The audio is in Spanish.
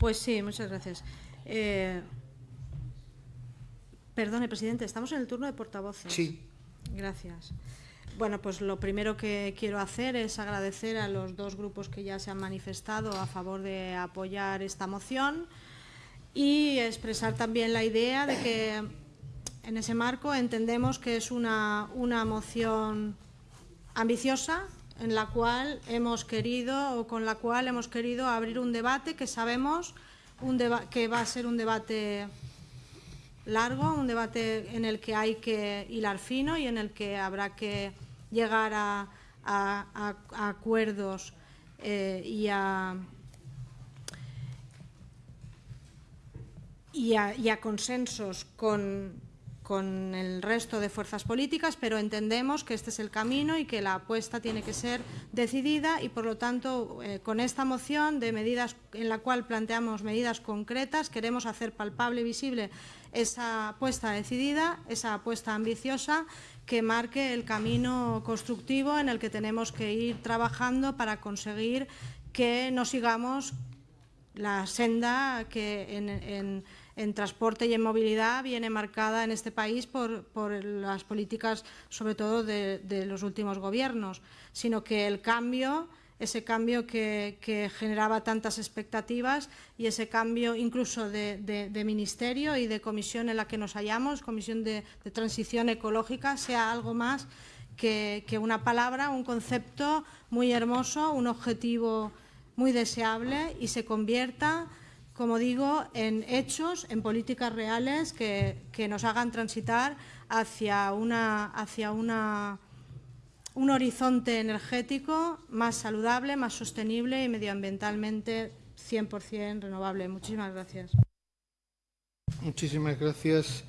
Pues sí, muchas gracias. Eh, perdone, presidente, estamos en el turno de portavoces. Sí. Gracias. Bueno, pues lo primero que quiero hacer es agradecer a los dos grupos que ya se han manifestado a favor de apoyar esta moción y expresar también la idea de que en ese marco entendemos que es una, una moción ambiciosa en la cual hemos querido o con la cual hemos querido abrir un debate que sabemos un que va a ser un debate largo, un debate en el que hay que hilar fino y en el que habrá que llegar a, acuerdos eh, y, y, a, consensos con, con el resto de fuerzas políticas, pero entendemos que este es el camino y que la apuesta tiene que ser decidida y, por lo tanto, eh, con esta moción de medidas en la cual planteamos medidas concretas, queremos hacer palpable y visible esa apuesta decidida, esa apuesta ambiciosa que marque el camino constructivo en el que tenemos que ir trabajando para conseguir que no sigamos la senda que en en transporte y en movilidad viene marcada en este país por, las políticas, sobre todo de, los últimos gobiernos, sino que el cambio, ese cambio que, generaba tantas expectativas y ese cambio incluso de, ministerio y de comisión en la que nos hallamos, comisión de, transición ecológica, sea algo más que una palabra, un concepto muy hermoso, un objetivo muy deseable y se convierta como digo, en hechos, en políticas reales que, nos hagan transitar hacia, una, hacia una, un horizonte energético más saludable, más sostenible y medioambientalmente 100% renovable. Muchísimas gracias. Muchísimas gracias.